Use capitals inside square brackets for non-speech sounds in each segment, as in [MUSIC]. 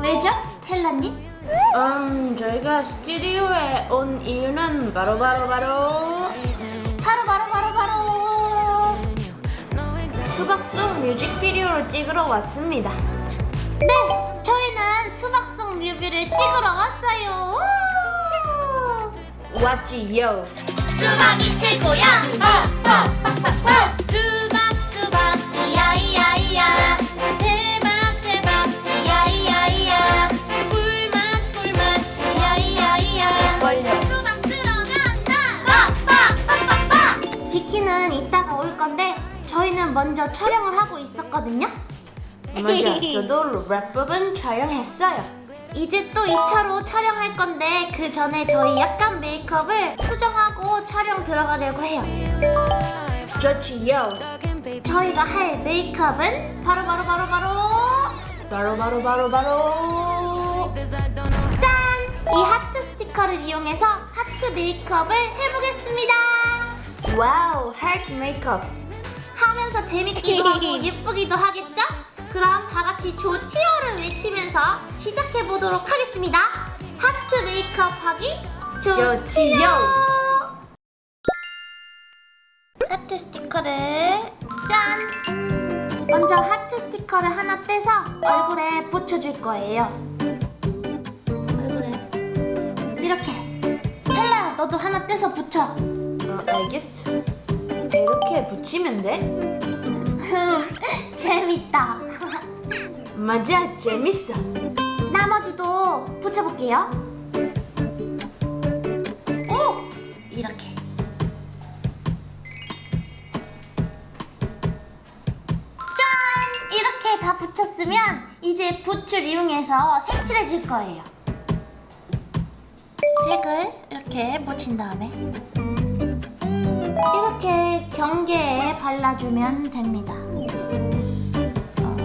왜죠? 텔라님? 음, 저희가 스튜디오에 온 이유는 바로 바로 바로 바로 바로 바로 바로 수박송 뮤직비디오를 찍으러 왔습니다. 네! 저희는 수박송 뮤비를 찍으러 왔어요 우! 왔지요. 수박이 최고야 수박 수박 이야 이야 이야 먼저 촬영을 하고 있었거든요 맞아. [LAUGHS] 저도 랩 부분 촬영했어요. 이제 또 2차로 촬영할 건데 그 전에 저희 약간 메이크업을 수정하고 촬영 들어가려고 해요 좋지요. 저희가 할 메이크업은 바로 바로 바로 바로 바로 바로 바로 바로 짠! 이 하트 스티커를 이용해서 하트 메이크업을 해보겠습니다 wow 하트 메이크업. 하면서 재밌기도 하고 [LAUGHS] 예쁘기도 하겠죠? 그럼 다 같이 좋지요를 외치면서 시작해보도록 하겠습니다 하트 메이크업 하기 좋지요. 하트 스티커를 짠! 먼저 하트 스티커를 하나 떼서 얼굴에 붙여줄 거예요. 얼굴에 이렇게. 헬라, 너도 하나 떼서 붙여. 어, 알겠어. 이렇게 붙이면 돼? 흠, [LAUGHS] 재밌다. 맞아, 재밌어. 나머지도 붙여볼게요. 오! 이렇게. 짠! 이렇게 다 붙였으면 이제 붓을 이용해서 색칠해 줄 거예요. 색을 이렇게 묻힌 다음에 이렇게 경계에 발라주면 됩니다. 어. 그. 어,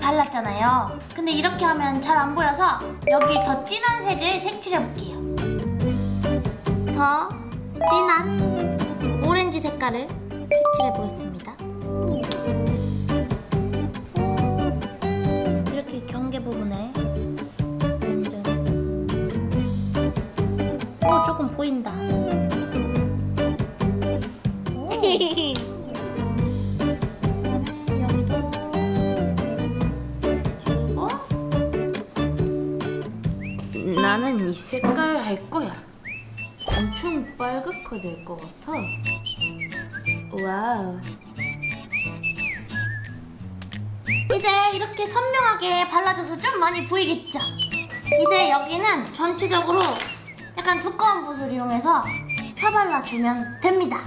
발랐잖아요. 근데 이렇게 하면 잘 안 보여서 여기 더 진한 색을 색칠해 볼게요. 더 진한 오렌지 색깔을 색칠해 보겠습니다. 이렇게 경계 부분에 오 조금 보인다. 그리고 나는 이 색깔 할 거야. 엄청 빨갛게 될 것 같아. 와우. 이제 이렇게 선명하게 발라줘서 좀 많이 보이겠죠? 이제 여기는 전체적으로 약간 두꺼운 붓을 이용해서 펴발라주면 됩니다.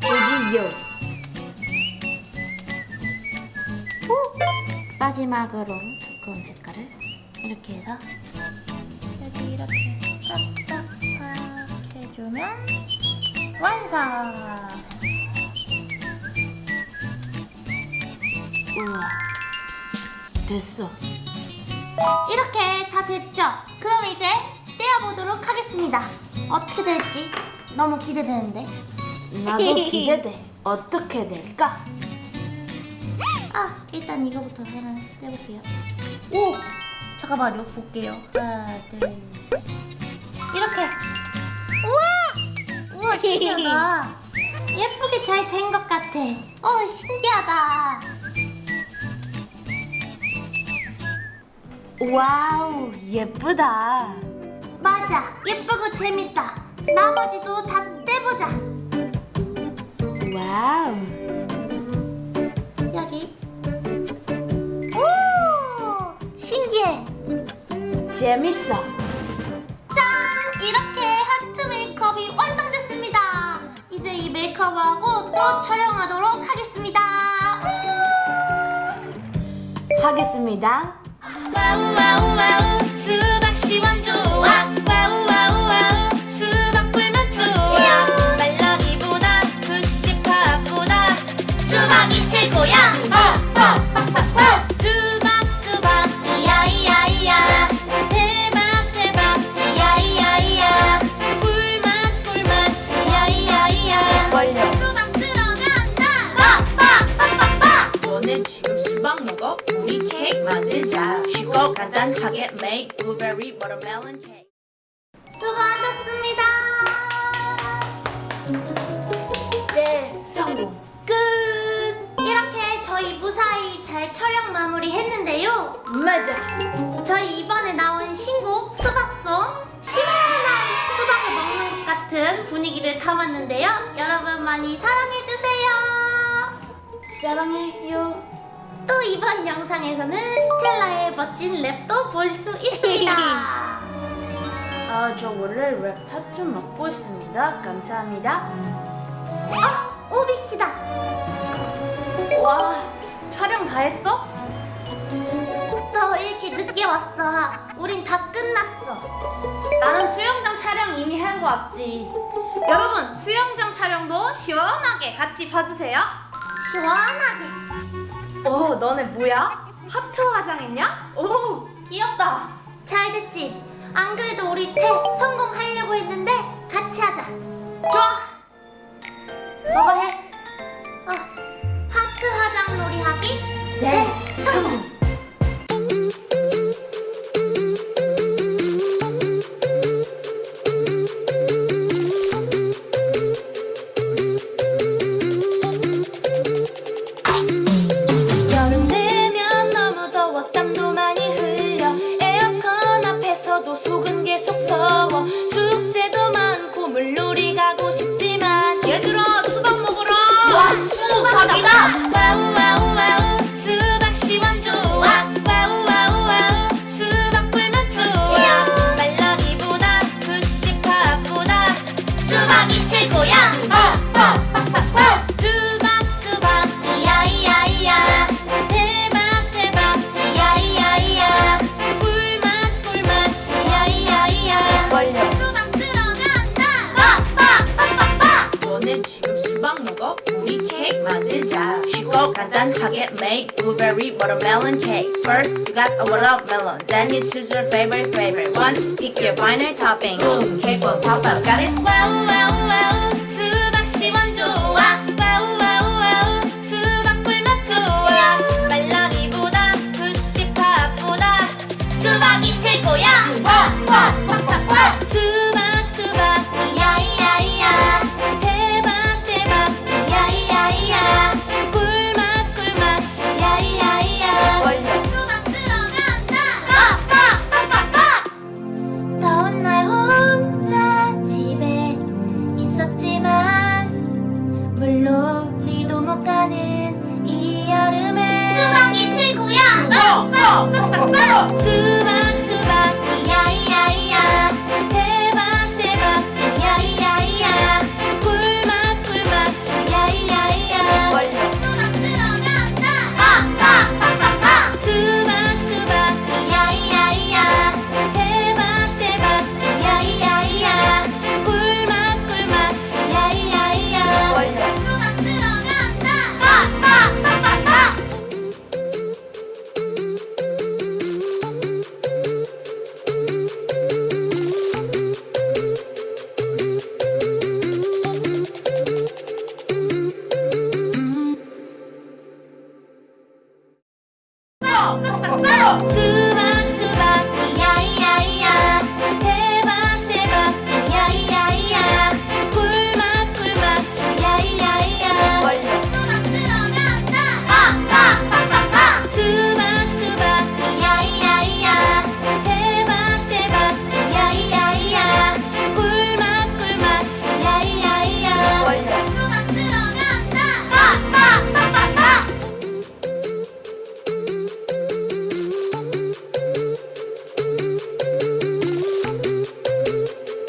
좋지요. 후! 마지막으로 두꺼운 색깔을 이렇게 해서 여기 이렇게 싹싹 해주면 완성! 우와. 됐어. 이렇게 다 됐죠? 그럼 이제 떼어보도록 하겠습니다. 어떻게 될지 너무 기대되는데. 나도 기대돼. 어떻게 될까? 아, 일단 이거부터 하나 떼볼게요. 오! 잠깐만요, 볼게요. 하나, 둘, 셋. 이렇게. 신기하다. 예쁘게 잘 된 것 같아. 어, 신기하다. 와우, 예쁘다. 맞아, 예쁘고 재밌다. 나머지도 다 떼보자. 와우. 여기. 오! 신기해. 재밌어. 메이크업하고 또 촬영하도록 하겠습니다. 하겠습니다. 와우 와우 와우 수박씨 완 좋아 오늘 지금 수박 먹어? 우리 케이크 만들자. 쉽고 간단하게 make blueberry watermelon cake. 수고하셨습니다. 네 성공. 끝. 이렇게 저희 무사히 잘 촬영 마무리 했는데요. 맞아. 저희 이번에 나온 신곡 수박송 시원한 수박을 먹는 것 같은 분위기를 담았는데요. 여러분 많이 사랑해주세요. 사랑해요. 또 이번 영상에서는 스텔라의 멋진 랩도 볼 수 있습니다. [LAUGHS] 아, 저 원래 랩 파트 맡고 있습니다. 감사합니다. 어? 오빅스다. 와, 촬영 다 했어? 너 왜 이렇게 늦게 왔어? 우린 다 끝났어. 나는 수영장 촬영 이미 하고 왔지. 여러분, 수영장 촬영도 시원하게 같이 봐주세요. 시원하게. 오, 너네 뭐야? 하트 화장했냐? 오, 귀엽다. 잘 됐지? 안 그래도 우리 태 성공하려고 했는데 같이 하자. 좋아. 너가 해. 어, 하트 화장 놀이 하기 네, 성 수박 먹어? 우리 케이크 만들자 쉽고 간단하게 make blueberry watermelon cake First you got a watermelon Then you choose your favorite flavor Once pick your final topping Boom cake will pop out Got it? 와우 와우 와우 수박 시원 좋아 와 走，走，